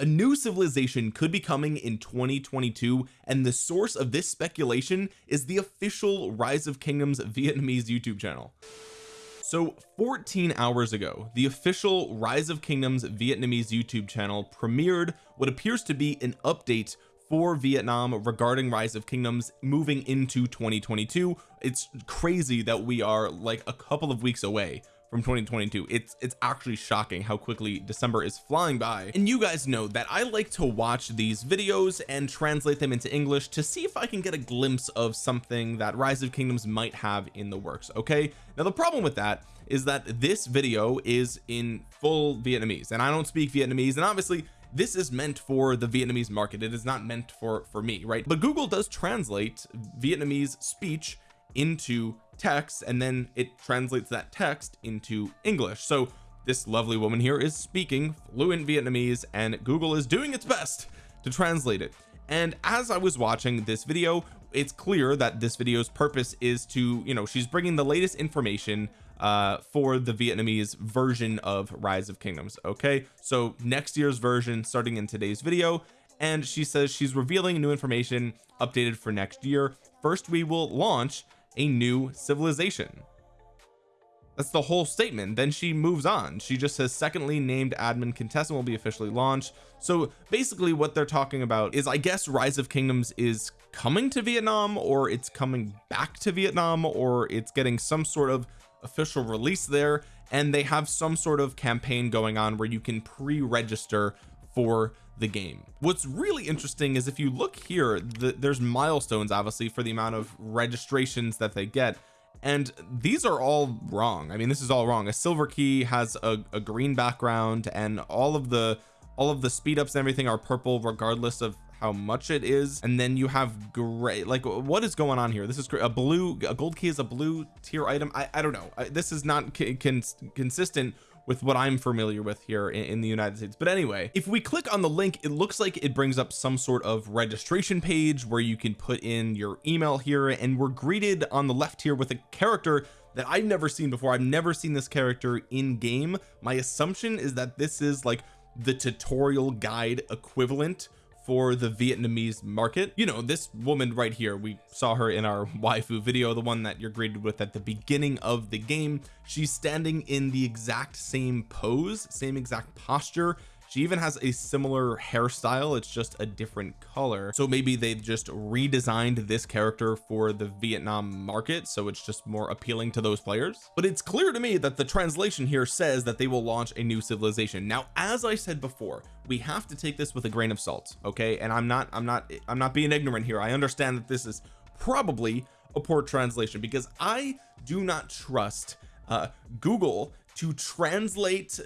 a new civilization could be coming in 2022 and the source of this speculation is the official rise of kingdoms Vietnamese YouTube channel. So 14 hours ago the official rise of kingdoms Vietnamese YouTube channel premiered what appears to be an update for Vietnam regarding rise of kingdoms moving into 2022 it's crazy that we are like a couple of weeks away from 2022 it's it's actually shocking how quickly December is flying by. And you guys know that I like to watch these videos and translate them into English to see if I can get a glimpse of something that rise of kingdoms might have in the works okay? Now the problem with that is that this video is in full Vietnamese and I don't speak Vietnamese and obviously this is meant for the Vietnamese market. It is not meant for for me right? But Google does translate Vietnamese speech into text and then it translates that text into English. So this lovely woman here is speaking fluent Vietnamese and Google is doing its best to translate it. And as I was watching this video it's clear that this video's purpose is to you know she's bringing the latest information uh for the Vietnamese version of rise of kingdoms okay? So next year's version starting in today's video and she says she's revealing new information updated for next year. First we will launch a new civilization. That's the whole statement. Then she moves on. She just says secondly named admin contestant will be officially launched. So basically what they're talking about is I guess rise of kingdoms is coming to Vietnam or it's coming back to Vietnam or it's getting some sort of official release there. And they have some sort of campaign going on where you can pre-register for the game. What's really interesting is if you look here the, there's milestones obviously for the amount of registrations that they get. And these are all wrong. I mean this is all wrong. A silver key has a, a green background and all of the all of the speed ups and everything are purple regardless of how much it is. And then you have gray like what is going on here? This is a blue a gold key is a blue tier item? I, I don't know. I, this is not consistent with what I'm familiar with here in, in, the United States. But anyway if we click on the link it looks like it brings up some sort of registration page where you can put in your email here. And we're greeted on the left here with a character that I've never seen before. I've never seen this character in game. My assumption is that this is like the tutorial guide equivalent for the Vietnamese market. You know this woman right here we saw her in our waifu video the one that you're greeted with at the beginning of the game. She's standing in the exact same pose same exact posture she even has a similar hairstyle it's just a different color. So maybe they've just redesigned this character for the Vietnam market so it's just more appealing to those players. But it's clear to me that the translation here says that they will launch a new civilization. Now as I said before we have to take this with a grain of salt okay? And I'm not I'm not I'm not being ignorant here. I understand that this is probably a poor translation because I do not trust uh Google to translate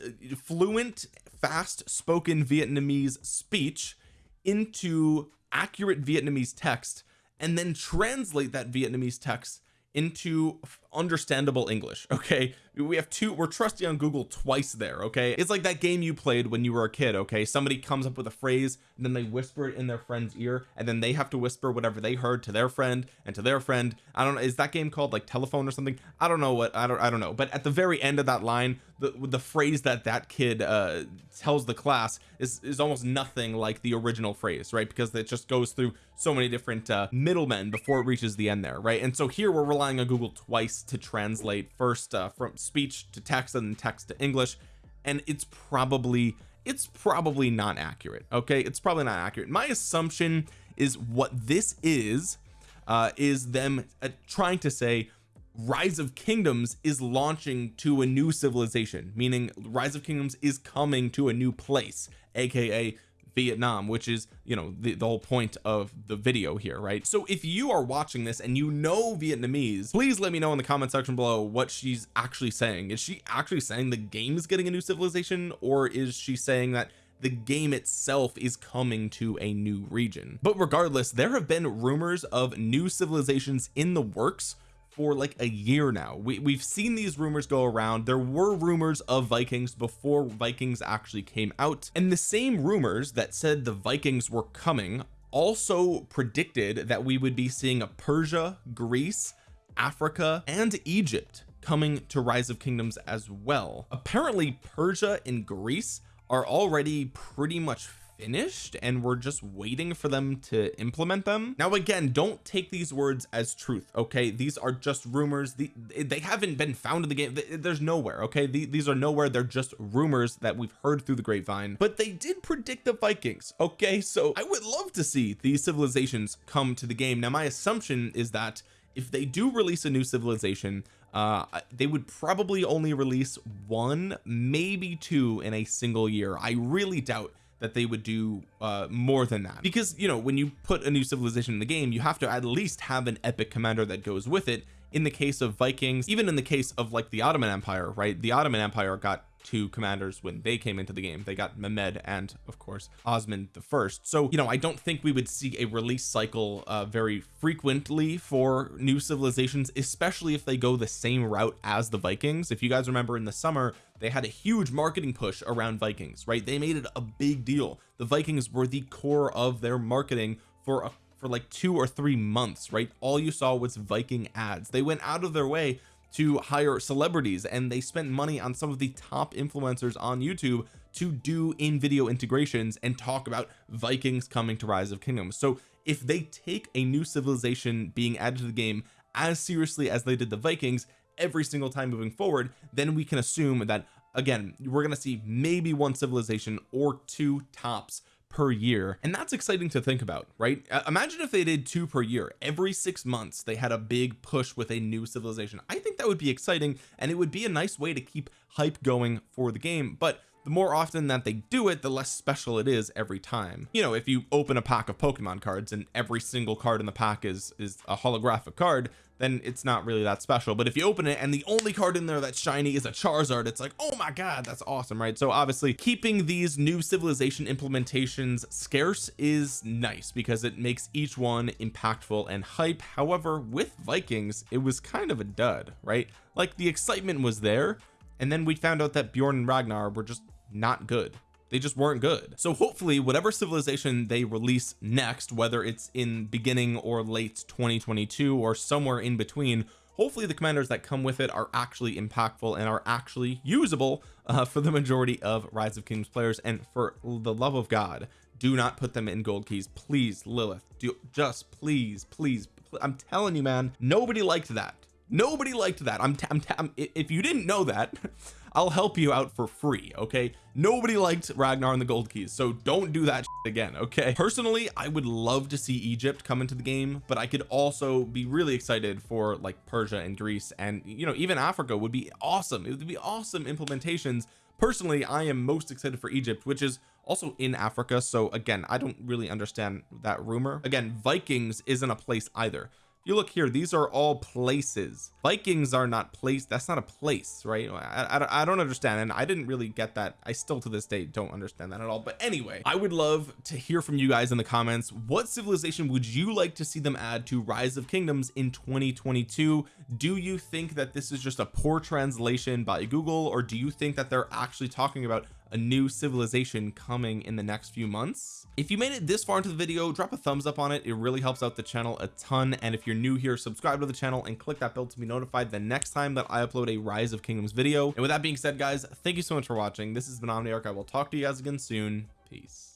fluent fast spoken Vietnamese speech into accurate Vietnamese text and then translate that Vietnamese text into understandable English okay? We have two we're trusting on Google twice there okay? It's like that game you played when you were a kid okay? Somebody comes up with a phrase and then they whisper it in their friend's ear and then they have to whisper whatever they heard to their friend and to their friend. I don't know is that game called like telephone or something? I don't know what I don't I don't know. But at the very end of that line the the phrase that that kid uh tells the class is is almost nothing like the original phrase right? Because it just goes through so many different uh middlemen before it reaches the end there right? And so here we're relying on Google twice to translate. First uh, from speech to text and then text to English. And it's probably it's probably not accurate okay? It's probably not accurate. My assumption is what this is uh is them uh, trying to say rise of kingdoms is launching to a new civilization meaning rise of kingdoms is coming to a new place aka Vietnam which is you know the, the whole point of the video here right? So if you are watching this and you know Vietnamese please let me know in the comment section below what she's actually saying. Is she actually saying the game is getting a new civilization or is she saying that the game itself is coming to a new region? But regardless there have been rumors of new civilizations in the works for like a year now. We, we've seen these rumors go around. There were rumors of Vikings before Vikings actually came out. And the same rumors that said the Vikings were coming also predicted that we would be seeing a Persia Greece Africa and Egypt coming to rise of kingdoms as well. Apparently Persia and Greece are already pretty much finished and we're just waiting for them to implement them. Now again don't take these words as truth okay? These are just rumors. The, they haven't been found in the game. There's nowhere okay? These are nowhere. They're just rumors that we've heard through the grapevine. But they did predict the Vikings okay? So I would love to see these civilizations come to the game. Now my assumption is that if they do release a new civilization uh they would probably only release one maybe two in a single year. I really doubt that they would do uh more than that. Because you know when you put a new civilization in the game you have to at least have an epic commander that goes with it. In the case of Vikings even in the case of like the Ottoman Empire right the Ottoman Empire got two commanders when they came into the game. They got Mehmed and of course Osman the first. So you know I don't think we would see a release cycle uh, very frequently for new civilizations especially if they go the same route as the Vikings. If you guys remember in the summer they had a huge marketing push around Vikings right? They made it a big deal. The Vikings were the core of their marketing for a for like two or three months right? All you saw was Viking ads. They went out of their way to hire celebrities and they spent money on some of the top influencers on YouTube to do in video integrations and talk about Vikings coming to rise of kingdoms. So if they take a new civilization being added to the game as seriously as they did the Vikings every single time moving forward then we can assume that again we're going to see maybe one civilization or two tops per year. And that's exciting to think about right? Imagine if they did two per year. Every six months they had a big push with a new civilization. I think that would be exciting and it would be a nice way to keep hype going for the game. But the more often that they do it the less special it is every time. You know if you open a pack of Pokemon cards and every single card in the pack is is a holographic card then it's not really that special. But if you open it and the only card in there that's shiny is a Charizard it's like oh my god that's awesome right? So obviously keeping these new civilization implementations scarce is nice because it makes each one impactful and hype. However with Vikings it was kind of a dud right? Like the excitement was there and then we found out that Bjorn and Ragnar were just not good. They just weren't good. So hopefully whatever civilization they release next whether it's in beginning or late 2022 or somewhere in between hopefully the commanders that come with it are actually impactful and are actually usable uh, for the majority of rise of kings players. And for the love of god do not put them in gold keys. Please Lilith do just please please I'm telling you man nobody liked that nobody liked that. I'm, I'm, I'm if you didn't know that I'll help you out for free okay? Nobody liked Ragnar and the gold keys so don't do that again okay? Personally I would love to see Egypt come into the game but I could also be really excited for like Persia and Greece and you know even Africa would be awesome. It would be awesome implementations. Personally I am most excited for Egypt which is also in Africa so again I don't really understand that rumor. Again Vikings isn't a place either you look here these are all places. Vikings are not place that's not a place right? I, I, I, don't understand and I didn't really get that. I still to this day don't understand that at all. But anyway I would love to hear from you guys in the comments. What civilization would you like to see them add to rise of kingdoms in 2022 do you think that this is just a poor translation by Google or do you think that they're actually talking about a new civilization coming in the next few months. If you made it this far into the video drop a thumbs up on it. It really helps out the channel a ton. And if you're new here subscribe to the channel and click that bell to be notified the next time that I upload a rise of kingdoms video. And with that being said guys thank you so much for watching. This has been Omniarch. I will talk to you guys again soon. Peace